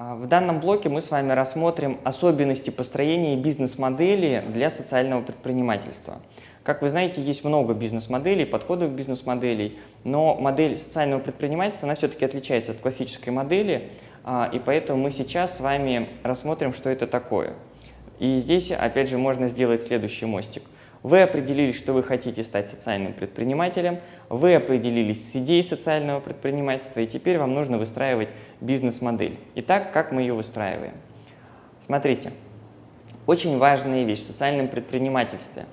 А, в данном блоке мы с вами рассмотрим особенности построения бизнес-модели для социального предпринимательства. Как вы знаете, есть много бизнес-моделей, подходов к бизнес-моделей, но модель социального предпринимательства, она все-таки отличается от классической модели, а, и поэтому мы сейчас с вами рассмотрим, что это такое. И здесь, опять же, можно сделать следующий мостик – вы определились, что вы хотите стать социальным предпринимателем, вы определились с идеей социального предпринимательства, и теперь вам нужно выстраивать бизнес-модель. Итак, как мы ее выстраиваем? Смотрите, очень важная вещь в социальном предпринимательстве.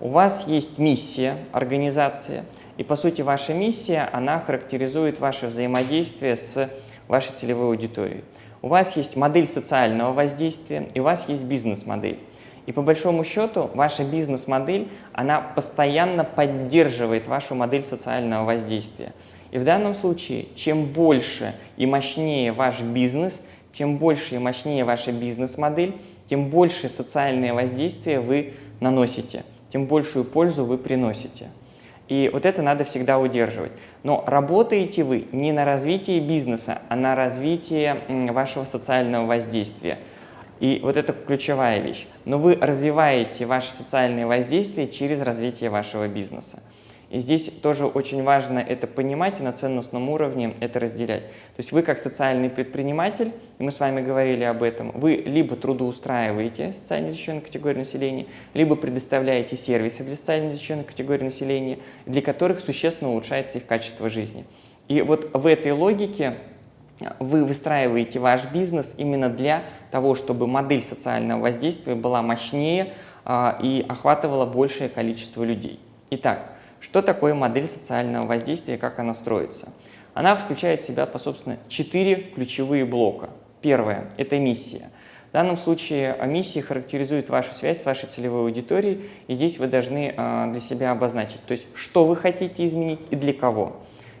У вас есть миссия организации, и по сути ваша миссия, она характеризует ваше взаимодействие с вашей целевой аудиторией. У вас есть модель социального воздействия, и у вас есть бизнес-модель. И по большому счету ваша бизнес-модель, она постоянно поддерживает вашу модель социального воздействия. И в данном случае, чем больше и мощнее ваш бизнес, тем больше и мощнее ваша бизнес-модель, тем больше социальное воздействие вы наносите, тем большую пользу вы приносите. И вот это надо всегда удерживать. Но работаете вы не на развитие бизнеса, а на развитие вашего социального воздействия – и вот это ключевая вещь. Но вы развиваете ваше социальное воздействие через развитие вашего бизнеса. И здесь тоже очень важно это понимать и на ценностном уровне это разделять. То есть вы как социальный предприниматель, и мы с вами говорили об этом, вы либо трудоустраиваете социально защищенную категорию населения, либо предоставляете сервисы для социально защищенной категории населения, для которых существенно улучшается их качество жизни. И вот в этой логике вы выстраиваете ваш бизнес именно для того, чтобы модель социального воздействия была мощнее а, и охватывала большее количество людей. Итак, что такое модель социального воздействия, как она строится? Она включает в себя, по собственно, четыре ключевые блока. Первое – это миссия. В данном случае миссия характеризует вашу связь с вашей целевой аудиторией, и здесь вы должны а, для себя обозначить, то есть что вы хотите изменить и для кого.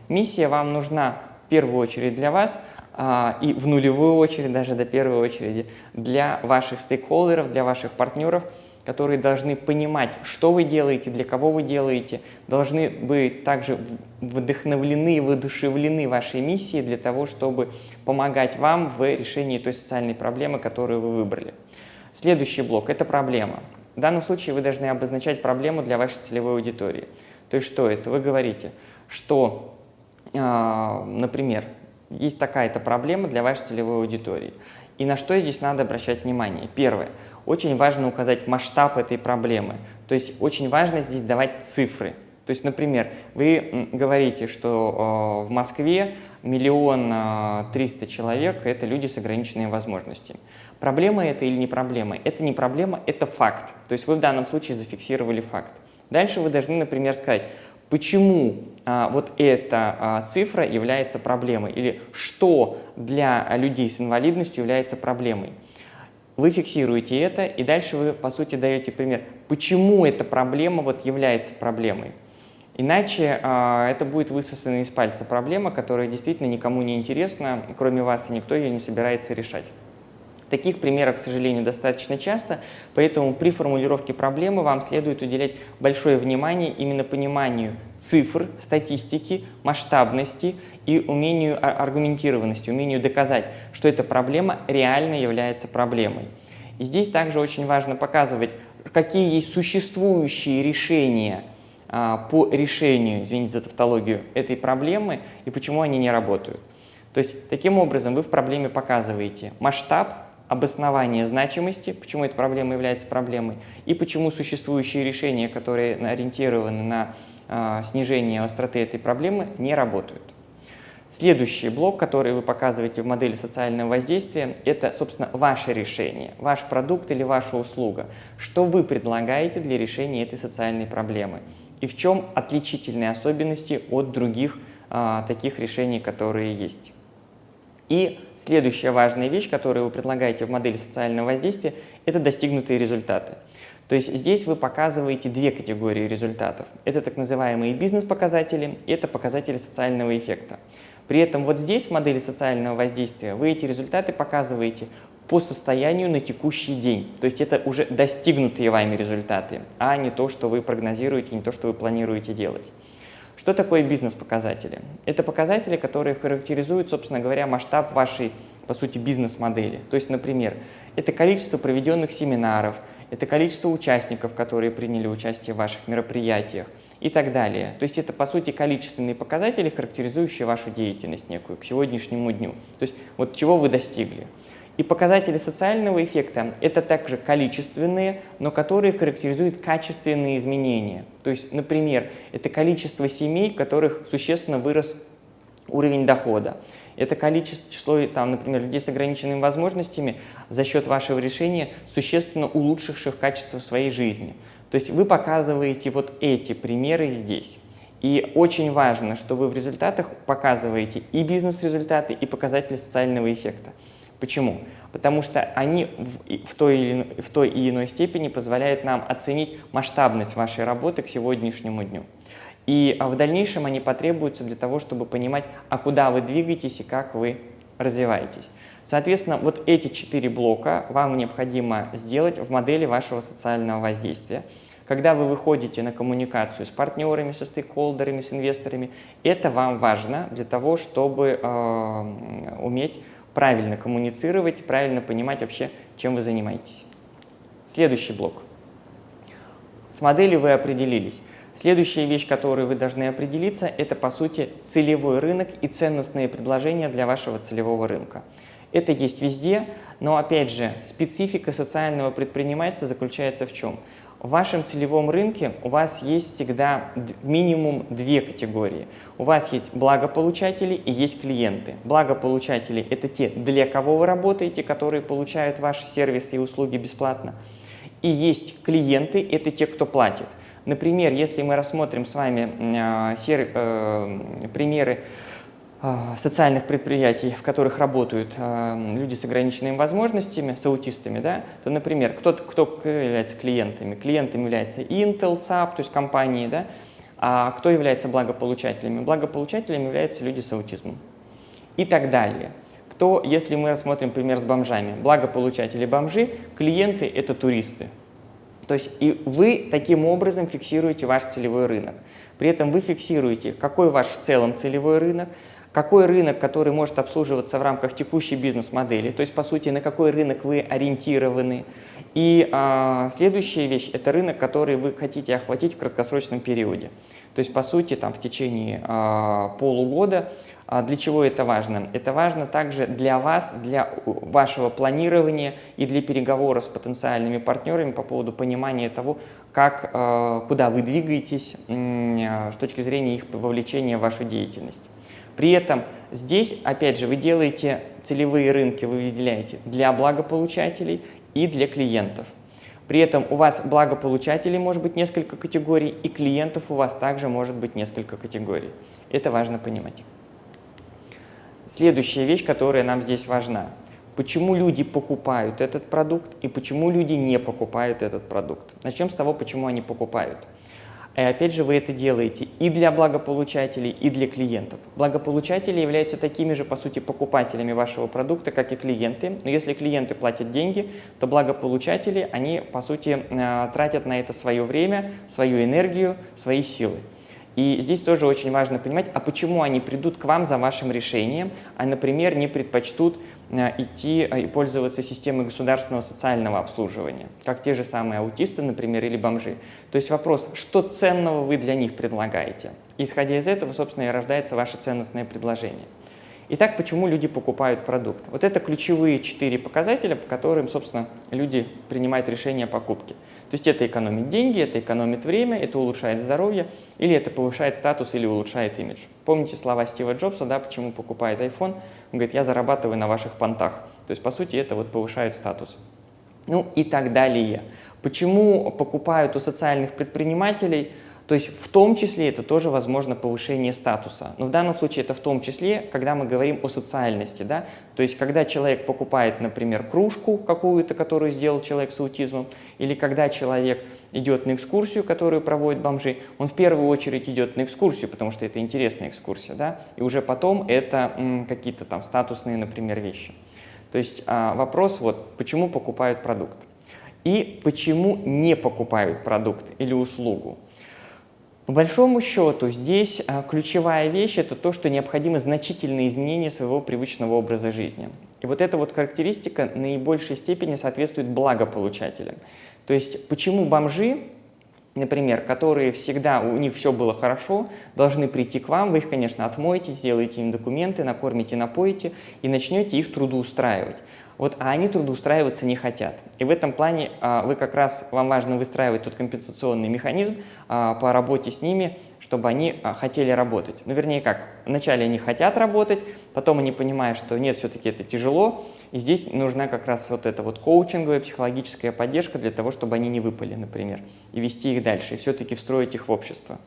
Миссия вам нужна в первую очередь для вас – и в нулевую очередь, даже до первой очереди, для ваших стейкхолдеров, для ваших партнеров, которые должны понимать, что вы делаете, для кого вы делаете, должны быть также вдохновлены и воодушевлены вашей миссией для того, чтобы помогать вам в решении той социальной проблемы, которую вы выбрали. Следующий блок – это проблема. В данном случае вы должны обозначать проблему для вашей целевой аудитории. То есть что это? Вы говорите, что, а, например, есть такая-то проблема для вашей целевой аудитории. И на что здесь надо обращать внимание? Первое. Очень важно указать масштаб этой проблемы. То есть очень важно здесь давать цифры. То есть, например, вы говорите, что э, в Москве миллион э, триста человек – это люди с ограниченными возможностями. Проблема это или не проблема? Это не проблема, это факт. То есть вы в данном случае зафиксировали факт. Дальше вы должны, например, сказать, почему а, вот эта а, цифра является проблемой или что для людей с инвалидностью является проблемой. Вы фиксируете это, и дальше вы, по сути, даете пример, почему эта проблема вот является проблемой. Иначе а, это будет высосана из пальца проблема, которая действительно никому не интересна, кроме вас, и никто ее не собирается решать. Таких примеров, к сожалению, достаточно часто, поэтому при формулировке проблемы вам следует уделять большое внимание именно пониманию цифр, статистики, масштабности и умению аргументированности, умению доказать, что эта проблема реально является проблемой. И здесь также очень важно показывать, какие есть существующие решения а, по решению, извините за тавтологию, этой проблемы и почему они не работают. То есть таким образом вы в проблеме показываете масштаб, обоснование значимости, почему эта проблема является проблемой, и почему существующие решения, которые ориентированы на э, снижение остроты этой проблемы, не работают. Следующий блок, который вы показываете в модели социального воздействия, это, собственно, ваше решение, ваш продукт или ваша услуга. Что вы предлагаете для решения этой социальной проблемы? И в чем отличительные особенности от других а, таких решений, которые есть? И следующая важная вещь, которую вы предлагаете в модели социального воздействия, это достигнутые результаты. То есть здесь вы показываете две категории результатов. Это так называемые бизнес-показатели и это показатели социального эффекта. При этом вот здесь в модели социального воздействия вы эти результаты показываете по состоянию на текущий день. То есть это уже достигнутые вами результаты, а не то, что вы прогнозируете, не то, что вы планируете делать. Что такое бизнес-показатели? Это показатели, которые характеризуют, собственно говоря, масштаб вашей по сути, бизнес-модели. То есть, например, это количество проведенных семинаров, это количество участников, которые приняли участие в ваших мероприятиях и так далее. То есть это, по сути, количественные показатели, характеризующие вашу деятельность некую к сегодняшнему дню. То есть вот чего вы достигли. И показатели социального эффекта – это также количественные, но которые характеризуют качественные изменения. То есть, например, это количество семей, в которых существенно вырос уровень дохода. Это количество, число, там, например, людей с ограниченными возможностями за счет вашего решения, существенно улучшивших качество своей жизни. То есть вы показываете вот эти примеры здесь. И очень важно, что вы в результатах показываете и бизнес-результаты, и показатели социального эффекта. Почему? Потому что они в, в, той или, в той и иной степени позволяют нам оценить масштабность вашей работы к сегодняшнему дню. И а, в дальнейшем они потребуются для того, чтобы понимать, а куда вы двигаетесь и как вы развиваетесь. Соответственно, вот эти четыре блока вам необходимо сделать в модели вашего социального воздействия. Когда вы выходите на коммуникацию с партнерами, со стейкхолдерами, с инвесторами, это вам важно для того, чтобы э, уметь правильно коммуницировать, правильно понимать вообще, чем вы занимаетесь. Следующий блок. С моделью вы определились. Следующая вещь, которой вы должны определиться, это, по сути, целевой рынок и ценностные предложения для вашего целевого рынка. Это есть везде, но, опять же, специфика социального предпринимательства заключается в чем? В вашем целевом рынке у вас есть всегда минимум две категории. У вас есть благополучатели и есть клиенты. Благополучатели – это те, для кого вы работаете, которые получают ваши сервисы и услуги бесплатно. И есть клиенты – это те, кто платит. Например, если мы рассмотрим с вами э, э, примеры социальных предприятий, в которых работают люди с ограниченными возможностями, с аутистами, да, то, например, кто, кто является клиентами? Клиентами является Intel, SAP, то есть компании, да, а кто является благополучателями? Благополучателями являются люди с аутизмом и так далее. Кто, если мы рассмотрим пример с бомжами, благополучатели бомжи, клиенты – это туристы, то есть и вы таким образом фиксируете ваш целевой рынок. При этом вы фиксируете, какой ваш в целом целевой рынок, какой рынок, который может обслуживаться в рамках текущей бизнес-модели, то есть, по сути, на какой рынок вы ориентированы. И а, следующая вещь – это рынок, который вы хотите охватить в краткосрочном периоде. То есть, по сути, там, в течение а, полугода а для чего это важно? Это важно также для вас, для вашего планирования и для переговора с потенциальными партнерами по поводу понимания того, как, э, куда вы двигаетесь э, с точки зрения их вовлечения в вашу деятельность. При этом здесь, опять же, вы делаете целевые рынки, вы выделяете для благополучателей и для клиентов. При этом у вас благополучателей может быть несколько категорий, и клиентов у вас также может быть несколько категорий. Это важно понимать. Следующая вещь, которая нам здесь важна. Почему люди покупают этот продукт и почему люди не покупают этот продукт. Начнем с того, почему они покупают. И опять же, вы это делаете и для благополучателей, и для клиентов. Благополучатели являются такими же, по сути, покупателями вашего продукта, как и клиенты. Но если клиенты платят деньги, то благополучатели, они, по сути, э, тратят на это свое время, свою энергию, свои силы. И здесь тоже очень важно понимать, а почему они придут к вам за вашим решением, а, например, не предпочтут идти э, и пользоваться системой государственного социального обслуживания, как те же самые аутисты, например, или бомжи. То есть вопрос, что ценного вы для них предлагаете? исходя из этого, собственно, и рождается ваше ценностное предложение. Итак, почему люди покупают продукт? Вот это ключевые четыре показателя, по которым, собственно, люди принимают решение о покупке. То есть это экономит деньги, это экономит время, это улучшает здоровье, или это повышает статус, или улучшает имидж. Помните слова Стива Джобса, да, почему покупает iPhone? Он говорит, я зарабатываю на ваших понтах. То есть, по сути, это вот повышает статус. Ну и так далее. Почему покупают у социальных предпринимателей – то есть в том числе это тоже возможно повышение статуса. Но в данном случае это в том числе, когда мы говорим о социальности. Да? То есть когда человек покупает, например, кружку какую-то, которую сделал человек с аутизмом, или когда человек идет на экскурсию, которую проводят бомжи, он в первую очередь идет на экскурсию, потому что это интересная экскурсия, да? и уже потом это какие-то там статусные, например, вещи. То есть а, вопрос вот, почему покупают продукт и почему не покупают продукт или услугу. По большому счету, здесь а, ключевая вещь – это то, что необходимы значительные изменения своего привычного образа жизни. И вот эта вот характеристика наибольшей степени соответствует благополучателям. То есть почему бомжи, например, которые всегда, у них все было хорошо, должны прийти к вам, вы их, конечно, отмоете, сделаете им документы, накормите, напоите и начнете их трудоустраивать. Вот, а они трудоустраиваться не хотят. И в этом плане а, вы как раз, вам важно выстраивать тот компенсационный механизм а, по работе с ними, чтобы они а, хотели работать. Ну, вернее как, вначале они хотят работать, потом они понимают, что нет, все-таки это тяжело, и здесь нужна как раз вот эта вот коучинговая, психологическая поддержка для того, чтобы они не выпали, например, и вести их дальше, и все-таки встроить их в общество.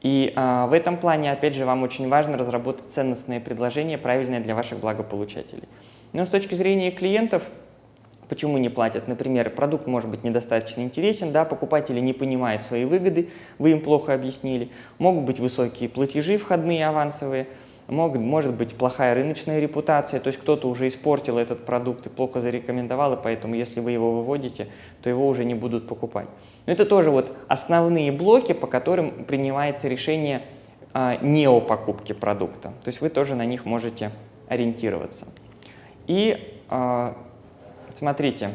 И а, в этом плане, опять же, вам очень важно разработать ценностные предложения, правильные для ваших благополучателей. Но с точки зрения клиентов, почему не платят? Например, продукт может быть недостаточно интересен, да, покупатели не понимают свои выгоды, вы им плохо объяснили. Могут быть высокие платежи входные, авансовые, могут, может быть плохая рыночная репутация, то есть кто-то уже испортил этот продукт и плохо зарекомендовал, и поэтому если вы его выводите, то его уже не будут покупать. Но это тоже вот основные блоки, по которым принимается решение а, не о покупке продукта. То есть вы тоже на них можете ориентироваться. И а, смотрите,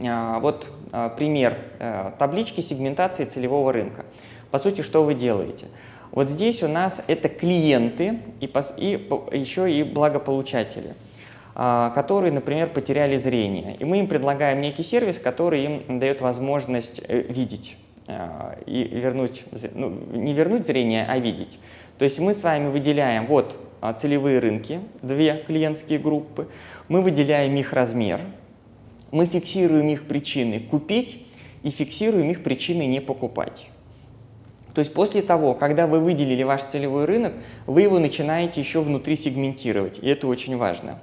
а, вот а, пример э, таблички сегментации целевого рынка. По сути, что вы делаете? Вот здесь у нас это клиенты и, и еще и благополучатели, которые, например, потеряли зрение. И мы им предлагаем некий сервис, который им дает возможность э, видеть и вернуть, ну, не вернуть зрение, а видеть. То есть мы с вами выделяем вот целевые рынки, две клиентские группы, мы выделяем их размер, мы фиксируем их причины купить и фиксируем их причины не покупать. То есть после того, когда вы выделили ваш целевой рынок, вы его начинаете еще внутри сегментировать, и это очень важно.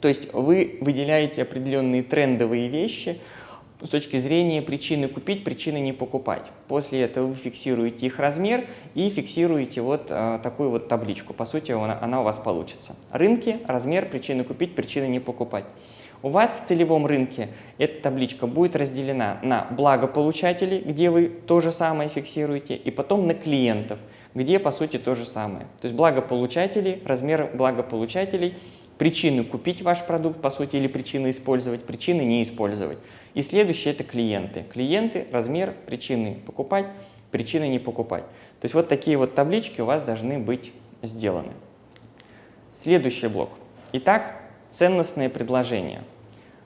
То есть вы выделяете определенные трендовые вещи, с точки зрения причины купить, причины не покупать. После этого вы фиксируете их размер и фиксируете вот э, такую вот табличку. По сути, она, она у вас получится. Рынки, размер, причины купить, причины не покупать. У вас в целевом рынке эта табличка будет разделена на благополучателей, где вы то же самое фиксируете, и потом на клиентов, где по сути то же самое. То есть благополучатели, размер благополучателей, причины купить ваш продукт, по сути, или причины использовать, причины не использовать. И следующее – это клиенты. Клиенты, размер, причины покупать, причины не покупать. То есть вот такие вот таблички у вас должны быть сделаны. Следующий блок. Итак, ценностные предложения.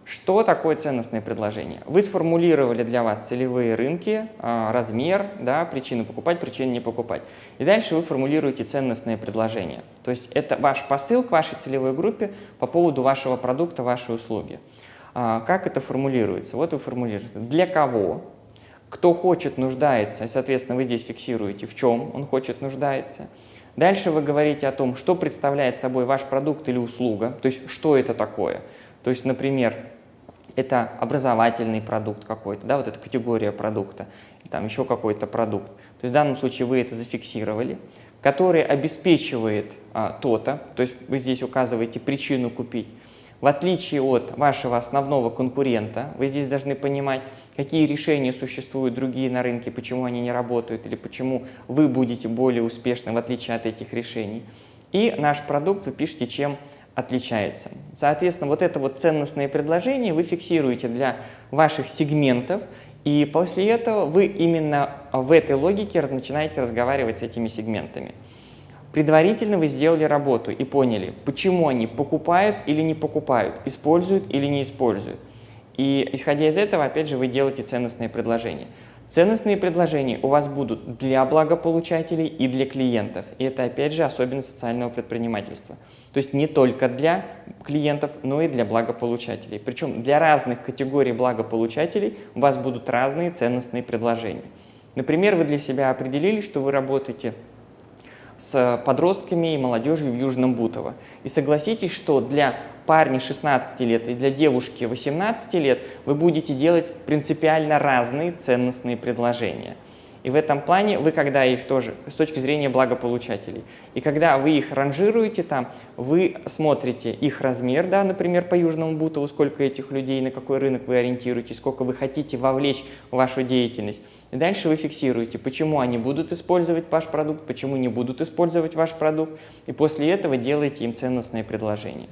Что такое ценностное предложение? Вы сформулировали для вас целевые рынки, а, размер, да, причины покупать, причины не покупать. И дальше вы формулируете ценностное предложение. То есть это ваш посыл к вашей целевой группе по поводу вашего продукта, вашей услуги. А, как это формулируется? Вот вы формулируете. Для кого? Кто хочет, нуждается. Соответственно, вы здесь фиксируете, в чем он хочет, нуждается. Дальше вы говорите о том, что представляет собой ваш продукт или услуга, то есть что это такое. То есть, например, это образовательный продукт какой-то, да, вот эта категория продукта, там еще какой-то продукт. То есть в данном случае вы это зафиксировали, который обеспечивает а, то-то, то есть вы здесь указываете причину купить, в отличие от вашего основного конкурента, вы здесь должны понимать, какие решения существуют другие на рынке, почему они не работают, или почему вы будете более успешны в отличие от этих решений. И наш продукт вы пишете, чем отличается. Соответственно, вот это вот ценностное предложение вы фиксируете для ваших сегментов, и после этого вы именно в этой логике начинаете разговаривать с этими сегментами. Предварительно вы сделали работу и поняли, почему они покупают или не покупают, используют или не используют. И исходя из этого, опять же, вы делаете ценностные предложения. Ценностные предложения у вас будут для благополучателей и для клиентов. И это, опять же, особенность социального предпринимательства. То есть не только для клиентов, но и для благополучателей. Причем для разных категорий благополучателей у вас будут разные ценностные предложения. Например, вы для себя определили, что вы работаете с подростками и молодежью в Южном Бутово. И согласитесь, что для парня 16 лет и для девушки 18 лет вы будете делать принципиально разные ценностные предложения. И в этом плане вы, когда их тоже, с точки зрения благополучателей, и когда вы их ранжируете там, вы смотрите их размер, да, например, по Южному Бутову, сколько этих людей, на какой рынок вы ориентируетесь, сколько вы хотите вовлечь в вашу деятельность. И дальше вы фиксируете, почему они будут использовать ваш продукт, почему не будут использовать ваш продукт, и после этого делаете им ценностные предложения.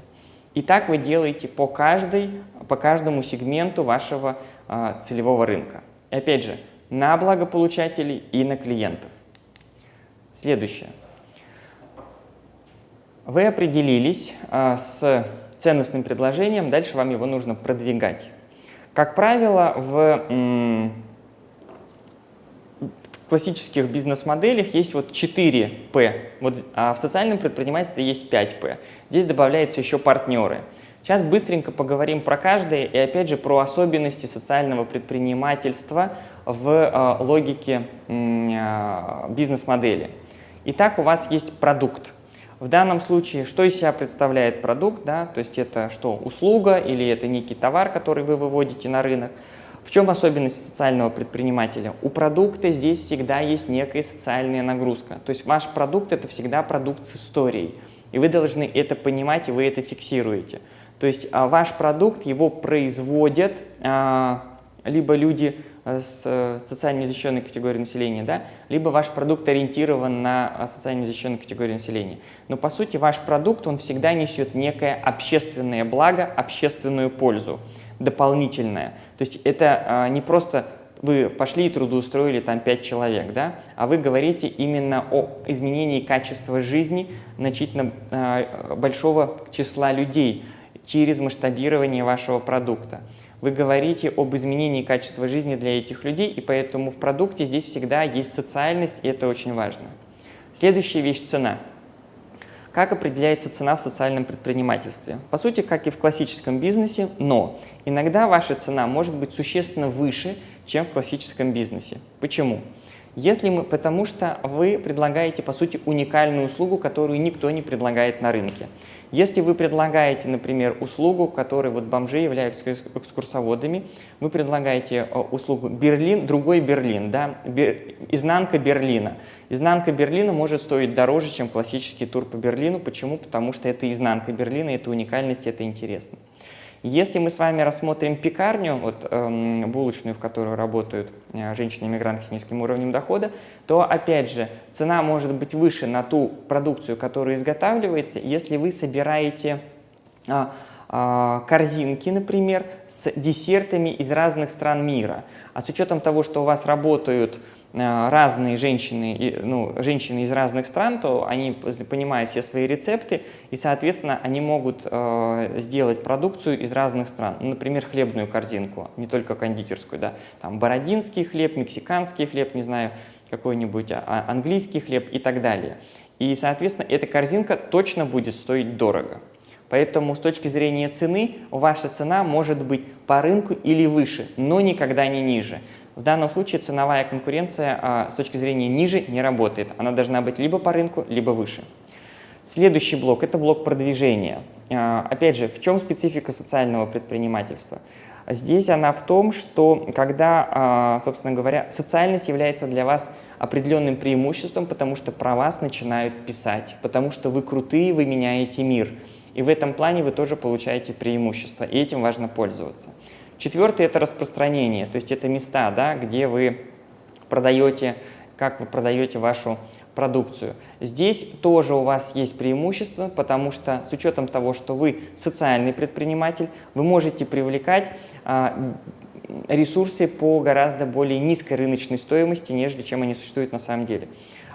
И так вы делаете по, каждой, по каждому сегменту вашего а, целевого рынка. И опять же, на благополучателей и на клиентов. Следующее. Вы определились а, с ценностным предложением, дальше вам его нужно продвигать. Как правило, в классических бизнес-моделях есть вот 4 П, вот, а в социальном предпринимательстве есть 5 П. Здесь добавляются еще партнеры. Сейчас быстренько поговорим про каждое и опять же про особенности социального предпринимательства в э, логике э, бизнес-модели. Итак, у вас есть продукт. В данном случае, что из себя представляет продукт? Да? То есть это что, услуга или это некий товар, который вы выводите на рынок? В чем особенность социального предпринимателя? У продукта здесь всегда есть некая социальная нагрузка. То есть ваш продукт – это всегда продукт с историей. И вы должны это понимать, и вы это фиксируете. То есть а, ваш продукт, его производят а, либо люди с э, социально незащищенной категорией населения, да, либо ваш продукт ориентирован на а, социально незащищенную категорию населения. Но по сути ваш продукт, он всегда несет некое общественное благо, общественную пользу дополнительное. То есть это а, не просто вы пошли и трудоустроили там 5 человек, да, а вы говорите именно о изменении качества жизни значительно э, большого числа людей через масштабирование вашего продукта. Вы говорите об изменении качества жизни для этих людей, и поэтому в продукте здесь всегда есть социальность, и это очень важно. Следующая вещь – цена. Как определяется цена в социальном предпринимательстве? По сути, как и в классическом бизнесе, но иногда ваша цена может быть существенно выше, чем в классическом бизнесе. Почему? Если мы, потому что вы предлагаете, по сути, уникальную услугу, которую никто не предлагает на рынке. Если вы предлагаете, например, услугу, которой вот бомжи являются экскурсоводами, вы предлагаете э, услугу Берлин, другой Берлин, да, Бер, изнанка Берлина. Изнанка Берлина может стоить дороже, чем классический тур по Берлину. Почему? Потому что это изнанка Берлина, это уникальность, это интересно. Если мы с вами рассмотрим пекарню, вот, эм, булочную, в которой работают э, женщины-иммигранты с низким уровнем дохода, то, опять же, цена может быть выше на ту продукцию, которая изготавливается, если вы собираете э, корзинки, например, с десертами из разных стран мира. А с учетом того, что у вас работают разные женщины, ну, женщины из разных стран, то они понимают все свои рецепты, и, соответственно, они могут э, сделать продукцию из разных стран. Ну, например, хлебную корзинку, не только кондитерскую, да, там бородинский хлеб, мексиканский хлеб, не знаю, какой-нибудь а, а, английский хлеб и так далее. И, соответственно, эта корзинка точно будет стоить дорого. Поэтому с точки зрения цены ваша цена может быть по рынку или выше, но никогда не ниже. В данном случае ценовая конкуренция а, с точки зрения ниже не работает. Она должна быть либо по рынку, либо выше. Следующий блок – это блок продвижения. А, опять же, в чем специфика социального предпринимательства? Здесь она в том, что когда, а, собственно говоря, социальность является для вас определенным преимуществом, потому что про вас начинают писать, потому что вы крутые, вы меняете мир. И в этом плане вы тоже получаете преимущество, и этим важно пользоваться. Четвертый – это распространение, то есть это места, да, где вы продаете, как вы продаете вашу продукцию. Здесь тоже у вас есть преимущество, потому что с учетом того, что вы социальный предприниматель, вы можете привлекать а, ресурсы по гораздо более низкой рыночной стоимости, нежели чем они существуют на самом деле.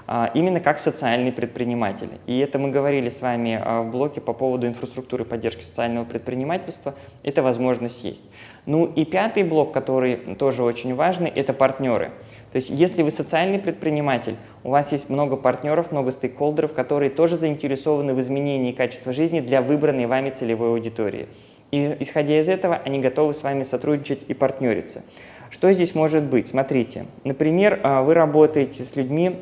А, именно как социальный предприниматель. И это мы говорили с вами а, в блоке по поводу инфраструктуры поддержки социального предпринимательства. Эта возможность есть. Ну и пятый блок, который тоже очень важный, это партнеры. То есть если вы социальный предприниматель, у вас есть много партнеров, много стейкхолдеров, которые тоже заинтересованы в изменении качества жизни для выбранной вами целевой аудитории. И исходя из этого, они готовы с вами сотрудничать и партнериться. Что здесь может быть? Смотрите, например, а, вы работаете с людьми,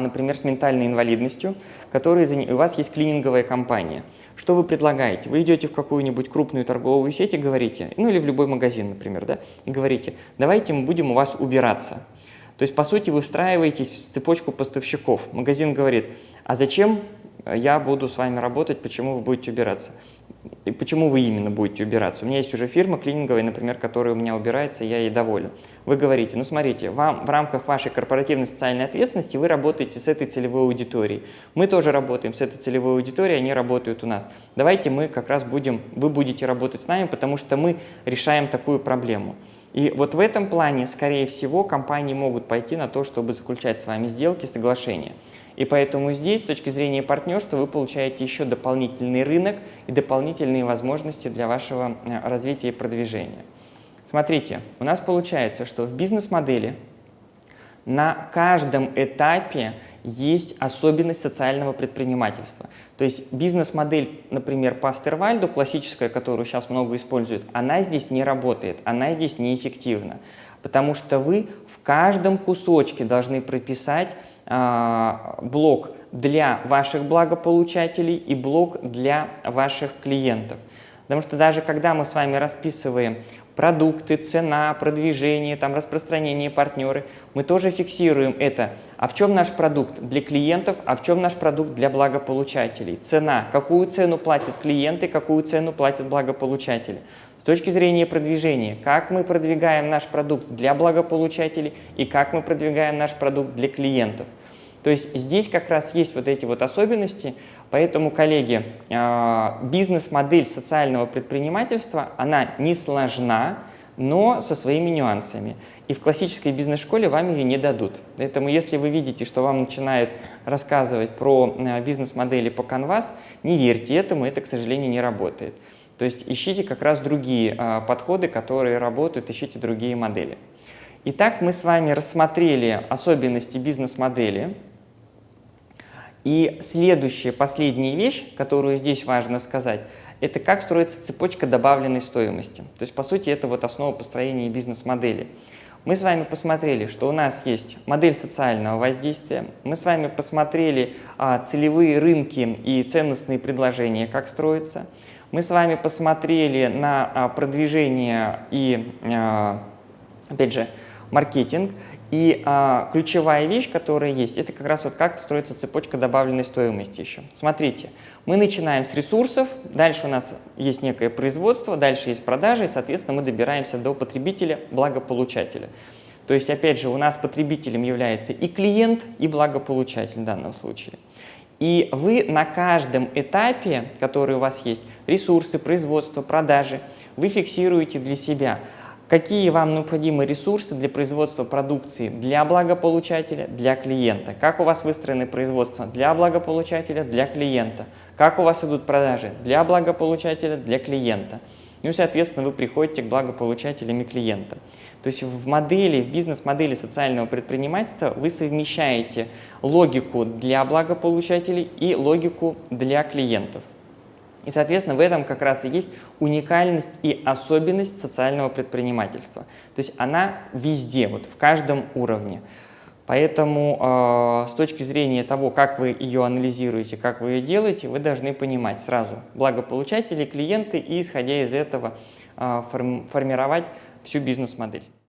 например, с ментальной инвалидностью, которые, у вас есть клининговая компания. Что вы предлагаете? Вы идете в какую-нибудь крупную торговую сеть и говорите, ну или в любой магазин, например, да, и говорите, давайте мы будем у вас убираться. То есть, по сути, вы встраиваетесь в цепочку поставщиков. Магазин говорит, а зачем я буду с вами работать, почему вы будете убираться? И почему вы именно будете убираться? У меня есть уже фирма клининговая, например, которая у меня убирается, я ей доволен. Вы говорите, ну смотрите, вам в рамках вашей корпоративной социальной ответственности вы работаете с этой целевой аудиторией. Мы тоже работаем с этой целевой аудиторией, они работают у нас. Давайте мы как раз будем, вы будете работать с нами, потому что мы решаем такую проблему. И вот в этом плане, скорее всего, компании могут пойти на то, чтобы заключать с вами сделки, соглашения. И поэтому здесь, с точки зрения партнерства, вы получаете еще дополнительный рынок и дополнительные возможности для вашего э, развития и продвижения. Смотрите, у нас получается, что в бизнес-модели на каждом этапе есть особенность социального предпринимательства. То есть бизнес-модель, например, по Астервальду, классическая, которую сейчас много используют, она здесь не работает, она здесь неэффективна. Потому что вы в каждом кусочке должны прописать блок для ваших благополучателей и блок для ваших клиентов. Потому что даже когда мы с вами расписываем продукты, цена, продвижение, там, распространение, партнеры, мы тоже фиксируем это. А в чем наш продукт для клиентов, а в чем наш продукт для благополучателей? Цена. Какую цену платят клиенты, какую цену платят благополучатели? С точки зрения продвижения, как мы продвигаем наш продукт для благополучателей и как мы продвигаем наш продукт для клиентов. То есть здесь как раз есть вот эти вот особенности, поэтому, коллеги, а, бизнес-модель социального предпринимательства, она не сложна, но со своими нюансами. И в классической бизнес-школе вам ее не дадут. Поэтому если вы видите, что вам начинают рассказывать про а, бизнес-модели по Canvas, не верьте этому, это, к сожалению, не работает. То есть ищите как раз другие а, подходы, которые работают, ищите другие модели. Итак, мы с вами рассмотрели особенности бизнес-модели. И следующая, последняя вещь, которую здесь важно сказать, это как строится цепочка добавленной стоимости. То есть, по сути, это вот основа построения бизнес-модели. Мы с вами посмотрели, что у нас есть модель социального воздействия, мы с вами посмотрели а, целевые рынки и ценностные предложения, как строятся. Мы с вами посмотрели на а, продвижение и, а, опять же, маркетинг. И а, ключевая вещь, которая есть, это как раз вот как строится цепочка добавленной стоимости еще. Смотрите, мы начинаем с ресурсов, дальше у нас есть некое производство, дальше есть продажи, и, соответственно, мы добираемся до потребителя, благополучателя. То есть, опять же, у нас потребителем является и клиент, и благополучатель в данном случае. И вы на каждом этапе, который у вас есть, ресурсы, производство, продажи, вы фиксируете для себя, какие вам необходимы ресурсы для производства продукции для благополучателя, для клиента, как у вас выстроены производства для благополучателя, для клиента, как у вас идут продажи для благополучателя, для клиента. Ну и, соответственно, вы приходите к благополучателям и клиентам. То есть в модели, в бизнес-модели социального предпринимательства вы совмещаете логику для благополучателей и логику для клиентов. И, соответственно, в этом как раз и есть уникальность и особенность социального предпринимательства. То есть она везде, вот в каждом уровне. Поэтому э, с точки зрения того, как вы ее анализируете, как вы ее делаете, вы должны понимать сразу благополучатели, клиенты и, исходя из этого, э, формировать всю бизнес-модель.